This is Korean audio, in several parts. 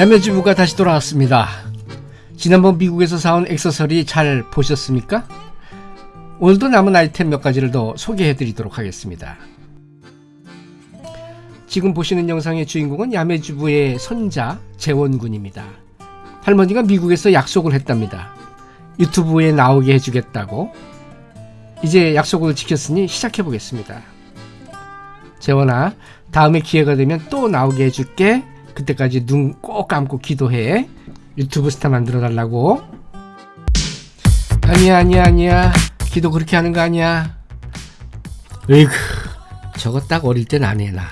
야매주부가 다시 돌아왔습니다. 지난번 미국에서 사온 액세서리 잘 보셨습니까? 오늘도 남은 아이템 몇 가지를 더 소개해 드리도록 하겠습니다. 지금 보시는 영상의 주인공은 야매주부의 손자 재원군입니다. 할머니가 미국에서 약속을 했답니다. 유튜브에 나오게 해주겠다고. 이제 약속을 지켰으니 시작해 보겠습니다. 재원아, 다음에 기회가 되면 또 나오게 해줄게. 그때까지 눈 꼭 감고 기도해. 유튜브 스타 만들어 달라고. 아니야, 아니야, 아니야. 기도 그렇게 하는 거 아니야. 으이구, 저거 딱 어릴 땐 안 해, 나.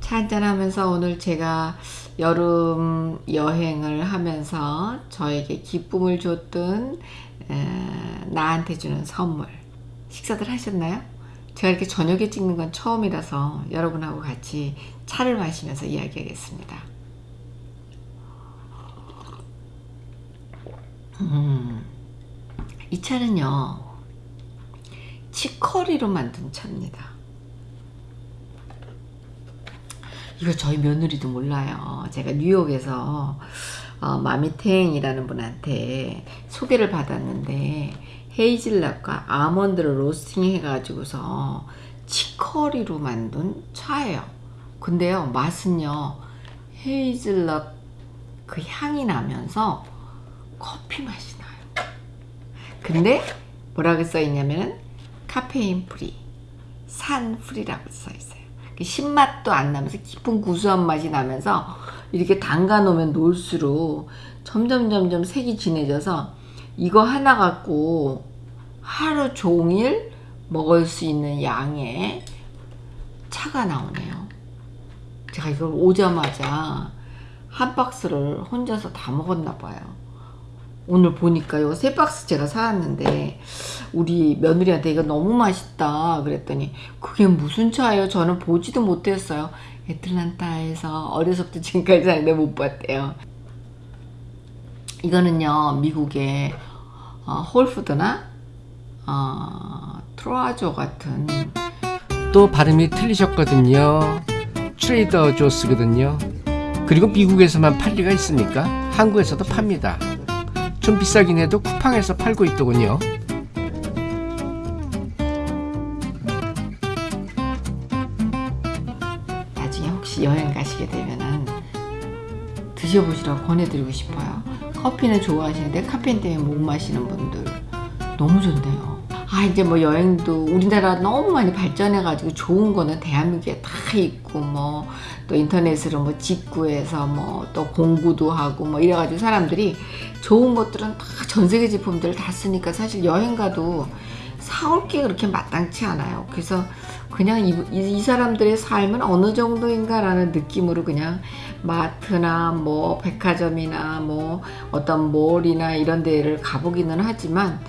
차 한잔하면서 오늘 제가 여름 여행을 하면서 저에게 기쁨을 줬던 에, 나한테 주는 선물 식사들 하셨나요? 제가 이렇게 저녁에 찍는 건 처음이라서 여러분하고 같이 차를 마시면서 이야기하겠습니다. 음, 이 차는요 치커리로 만든 차입니다. 이거 저희 며느리도 몰라요. 제가 뉴욕에서 어, 마미탱이라는 분한테 소개를 받았는데 헤이즐넛과 아몬드를 로스팅 해가지고서 치커리로 만든 차예요. 근데요 맛은요 헤이즐넛 그 향이 나면서 커피 맛이 나요. 근데 뭐라고 써있냐면 카페인 free, 산 free라고 써있어요. 그 신맛도 안 나면서 깊은 구수한 맛이 나면서 이렇게 담가 놓으면 놓을수록 점점 점점 색이 진해져서 이거 하나 갖고 하루 종일 먹을 수 있는 양의 차가 나오네요. 제가 이걸 오자마자 한 박스를 혼자서 다 먹었나 봐요. 오늘 보니까 이거 세 박스 제가 사왔는데 우리 며느리한테 이거 너무 맛있다 그랬더니 그게 무슨 차예요? 저는 보지도 못했어요. 애틀란타에서 어려서부터 지금까지 사는데 못 봤대요. 이거는요 미국의 어, 홀푸드나 어, 트로아조 같은 또 발음이 틀리셨거든요. 트레이더 조스거든요. 그리고 미국에서만 팔 리가 있습니까? 한국에서도 팝니다. 좀 비싸긴 해도 쿠팡에서 팔고 있더군요. 나중에 혹시 여행 가시게 되면은 드셔보시라고 권해드리고 싶어요. 커피는 좋아하시는데 카페인 때문에 못 마시는 분들 너무 좋네요. 아 이제 뭐 여행도 우리나라 너무 많이 발전해 가지고 좋은 거는 대한민국에 다 있고 뭐 또 인터넷으로 뭐 직구해서 뭐 또 공구도 하고 뭐 이래 가지고 사람들이 좋은 것들은 다 전 세계 제품들을 다 쓰니까 사실 여행 가도 사올 게 그렇게 마땅치 않아요. 그래서 그냥 이, 이, 이 사람들의 삶은 어느 정도인가 라는 느낌으로 그냥 마트나 뭐 백화점이나 뭐 어떤 몰이나 이런 데를 가보기는 하지만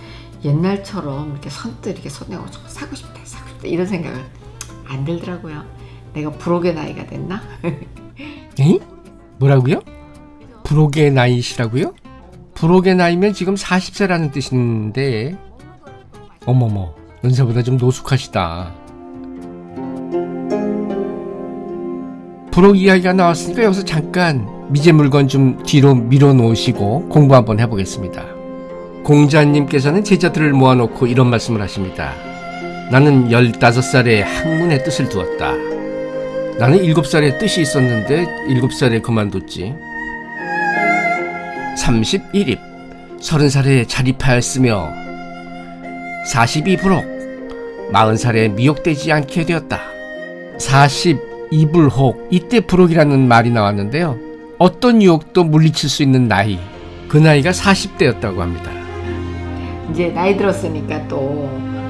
옛날처럼 이렇게 선뜻 이렇게 손내고 사고 싶다 사고 싶다 이런 생각을 안 들더라고요. 내가 부록의 나이가 됐나? 에? 뭐라고요? 부록의 나이시라고요? 부록의 나이면 지금 40세라는 뜻인데 어머머 연세보다 좀 노숙하시다 부록 이야기가 나왔으니까 여기서 잠깐 미제 물건 좀 뒤로 밀어 놓으시고 공부 한번 해보겠습니다. 공자님께서는 제자들을 모아놓고 이런 말씀을 하십니다. 나는 15살에 학문의 뜻을 두었다. 나는 7살에 뜻이 있었는데 7살에 그만뒀지. 31입 30살에 자립하였으며 42부록 40살에 미혹되지 않게 되었다 42불혹 이때 부록이라는 말이 나왔는데요. 어떤 유혹도 물리칠 수 있는 나이 그 나이가 40대였다고 합니다. 이제 나이 들었으니까 또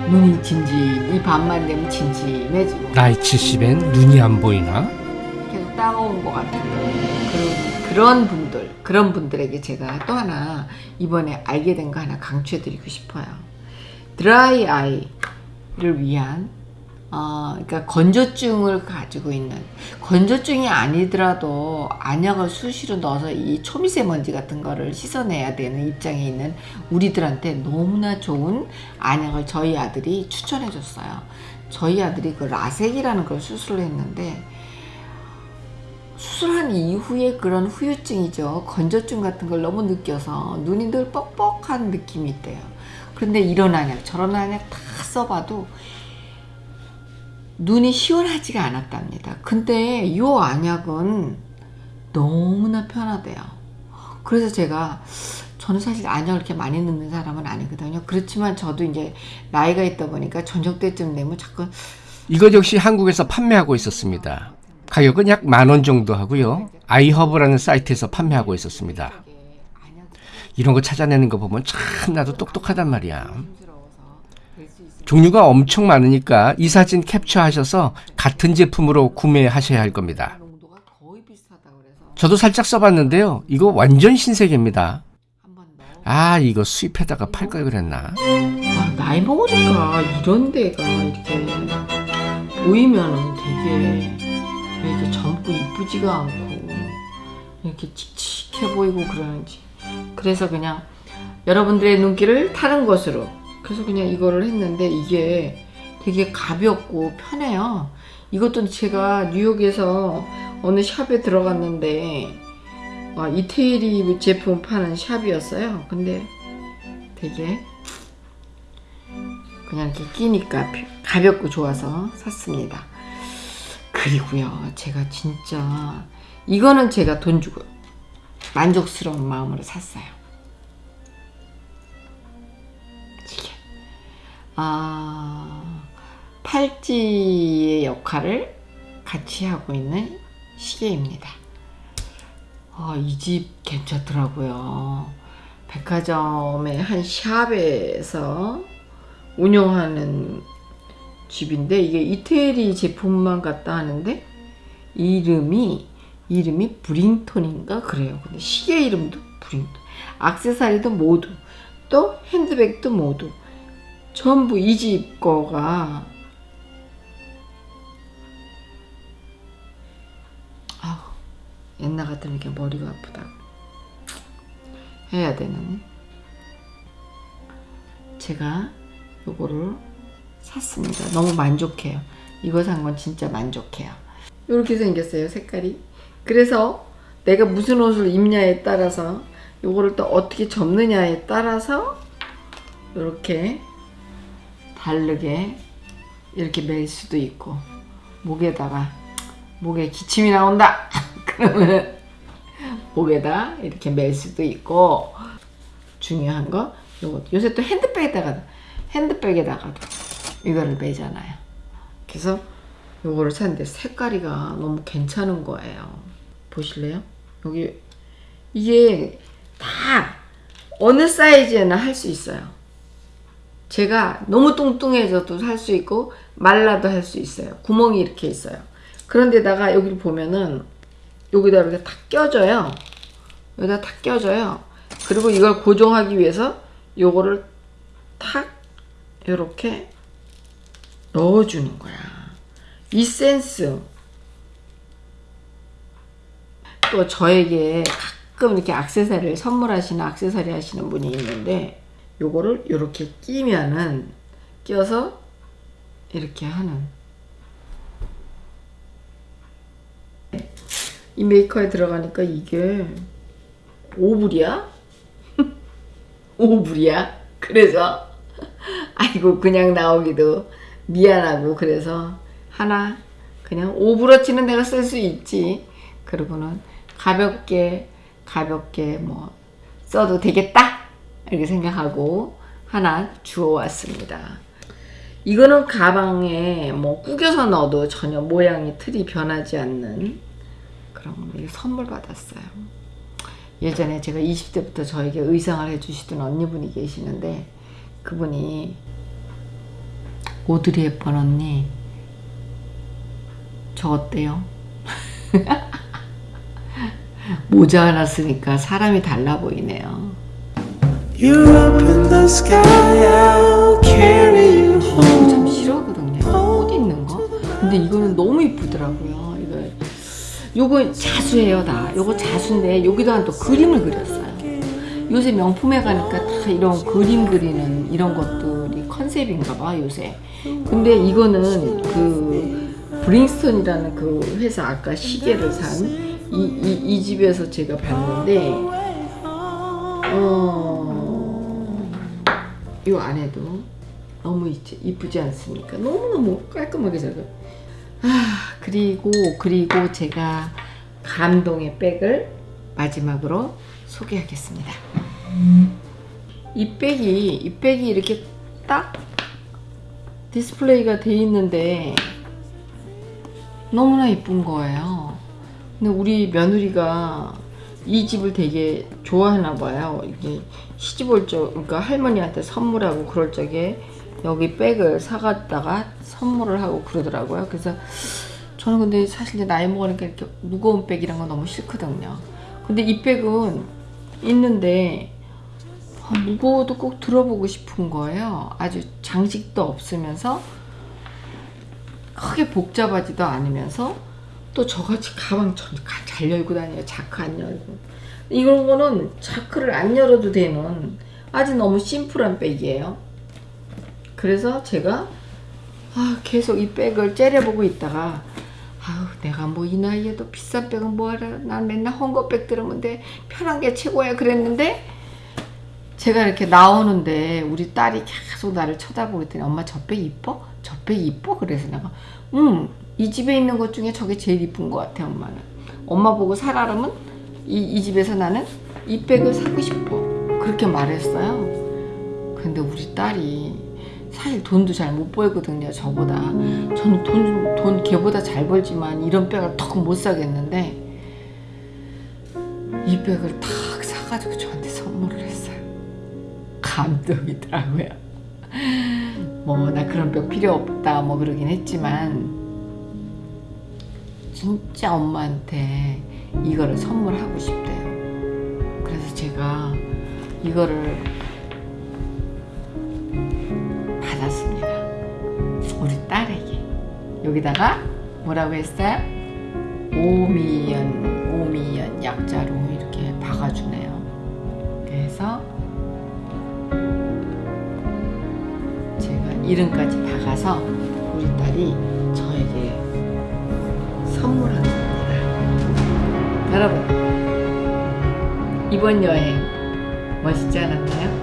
눈이 진지 이 밤만 되면 진지해지고. 나이 70엔 눈이 안 보이나? 계속 따가운 것 같은 그런, 그런 분들 그런 분들에게 제가 또 하나 이번에 알게 된 거 하나 강추해드리고 싶어요. 드라이 아이를 위한 어, 그러니까 건조증을 가지고 있는 건조증이 아니더라도 안약을 수시로 넣어서 이 초미세먼지 같은 거를 씻어내야 되는 입장에 있는 우리들한테 너무나 좋은 안약을 저희 아들이 추천해 줬어요. 저희 아들이 그 라섹이라는 걸 수술을 했는데 수술한 이후에 그런 후유증이죠. 건조증 같은 걸 너무 느껴서 눈이 늘 뻑뻑한 느낌이 있대요. 그런데 이런 안약 저런 안약 다 써봐도 눈이 시원하지가 않았답니다. 근데 이 안약은 너무나 편하대요. 그래서 제가 저는 사실 안약을 이렇게 많이 넣는 사람은 아니거든요. 그렇지만 저도 이제 나이가 있다 보니까 저녁 때쯤 되면 자꾸 이것 역시 한국에서 판매하고 있었습니다. 가격은 약 만 원 정도 하고요. 아이허브라는 사이트에서 판매하고 있었습니다. 이런 거 찾아내는 거 보면 참 나도 똑똑하단 말이야. 종류가 엄청 많으니까 이 사진 캡처하셔서 같은 제품으로 구매하셔야 할 겁니다. 저도 살짝 써봤는데요. 이거 완전 신세계입니다. 아 이거 수입해다가 팔 걸 그랬나? 아, 나이 먹으니까 이런 데가 이렇게 보이면은 되게 왜 이렇게 젊고 이쁘지가 않고 이렇게 칙칙해 보이고 그러는지 그래서 그냥 여러분들의 눈길을 타는 것으로 그래서 그냥 이거를 했는데 이게 되게 가볍고 편해요 이것도 제가 뉴욕에서 어느 샵에 들어갔는데 아, 이태리 제품 파는 샵이었어요 근데 되게 그냥 이렇게 끼니까 피- 가볍고 좋아서 샀습니다. 그리고요, 제가 진짜 이거는 제가 돈 주고 만족스러운 마음으로 샀어요. 아 팔찌의 역할을 같이 하고 있는 시계입니다. 아, 이 집 괜찮더라고요. 백화점의 한 샵에서 운영하는 집인데 이게 이태리 제품만 갖다 하는데 이름이 이름이 브링톤인가 그래요. 근데 시계 이름도 브링톤, 액세서리도 모두 또 핸드백도 모두 전부 이 집 거가 아우 옛날 같으면 이렇게 머리가 아프다 해야 되는 제가 요거를 샀습니다. 너무 만족해요. 이거 산 건 진짜 만족해요. 이렇게 생겼어요, 색깔이. 그래서 내가 무슨 옷을 입냐에 따라서 요거를 또 어떻게 접느냐에 따라서 이렇게 다르게 이렇게 멜 수도 있고 목에다가 목에 기침이 나온다 그러면 목에다 이렇게 멜 수도 있고 중요한 거 요거 요새 또 핸드백에다가 핸드백에다가도 이거를 매잖아요. 그래서 요거를 샀는데 색깔이가 너무 괜찮은 거예요. 보실래요? 여기 이게 다 어느 사이즈에나 할 수 있어요. 제가 너무 뚱뚱해져도 할 수 있고 말라도 할 수 있어요. 구멍이 이렇게 있어요. 그런데다가 여기를 보면은 여기다 이렇게 탁 껴져요. 여기다 탁 껴져요. 그리고 이걸 고정하기 위해서 요거를 탁 이렇게 넣어주는 거야. 이 센스. 또 저에게 가끔 이렇게 액세서리를 선물하시는 액세서리 하시는 분이 있는데 요거를 이렇게 끼면은 껴서 이렇게 하는 이 메이커에 들어가니까 이게 오불이야? 오불이야? 그래서 아이고 그냥 나오기도 미안하고 그래서 하나 그냥 오브러치는 내가 쓸 수 있지 그러고는 가볍게 가볍게 뭐 써도 되겠다 이렇게 생각하고 하나 주워왔습니다. 이거는 가방에 뭐 구겨서 넣어도 전혀 모양이 틀이 변하지 않는 그런 거 선물 받았어요. 예전에 제가 20대부터 저에게 의상을 해주시던 언니분이 계시는데 그분이 오드리 헵번 언니 저 어때요? 모자 하나 쓰니까 사람이 달라 보이네요 You're up in the sky, I'll carry you home. 참 싫어하거든요. 꽃 있는 거? 근데 이거는 너무 이쁘더라고요 이거. 요거 자수예요 다. 요거 자수인데 여기다가 또 그림을 그렸어요. 요새 명품에 가니까 다 이런 그림 그리는 이런 것들이 컨셉인가 봐 요새. 근데 이거는 그 브링스톤이라는 그 회사 아까 시계를 산 이 이 이 집에서 제가 봤는데 어, 이 안에도 너무 이쁘지 않습니까? 너무너무 깔끔하게 잘. 아, 그리고 그리고 제가 감동의 백을 마지막으로 소개하겠습니다. 이 백이 이 백이 이렇게 딱 디스플레이가 돼 있는데 너무나 이쁜 거예요. 근데 우리 며느리가 이 집을 되게 좋아하나 봐요. 이게 시집 올 적, 그러니까 할머니한테 선물하고 그럴 적에 여기 백을 사갔다가 선물을 하고 그러더라고요. 그래서 저는 근데 사실 나이 먹으니까 이렇게 무거운 백이란 건 너무 싫거든요. 근데 이 백은 있는데 아, 무거워도 꼭 들어보고 싶은 거예요. 아주 장식도 없으면서 크게 복잡하지도 않으면서 또 저같이 가방 전- 가- 잘 열고 다녀요. 자크 안 열고. 이런 거는 자크를 안 열어도 되는 아주 너무 심플한 백이에요. 그래서 제가 아, 계속 이 백을 째려보고 있다가 아우 내가 뭐 이 나이에도 비싼 백은 뭐하라 난 맨날 헝거백 들으면 돼 편한 게 최고야 그랬는데 제가 이렇게 나오는데 우리 딸이 계속 나를 쳐다보고 있더니 엄마 저 백 이뻐? 저 백 이뻐? 그래서 내가 응 이 집에 있는 것 중에 저게 제일 이쁜 것 같아 엄마는. 엄마 보고 살아라면 이, 이 집에서 나는 이 백을 사고 싶어. 그렇게 말했어요. 근데 우리 딸이 사실 돈도 잘 못 벌거든요 저보다. 저는 돈, 돈 걔보다 잘 벌지만 이런 백을 턱 못 사겠는데 이 백을 탁 사가지고 저한테 선물을 했어요. 감동이더라고요. 뭐 나 그런 백 필요 없다 뭐 그러긴 했지만 진짜 엄마한테 이거를 선물하고 싶대요 그래서 제가 이거를 받았습니다. 우리 딸에게. 여기다가 뭐라고 했어요? 오미연, 오미연 약자로 이렇게 박아주네요. 그래서 제가 이름까지 박아서 우리 딸이 선물한 겁니다. 여러분, 이번 여행 멋있지 않았나요?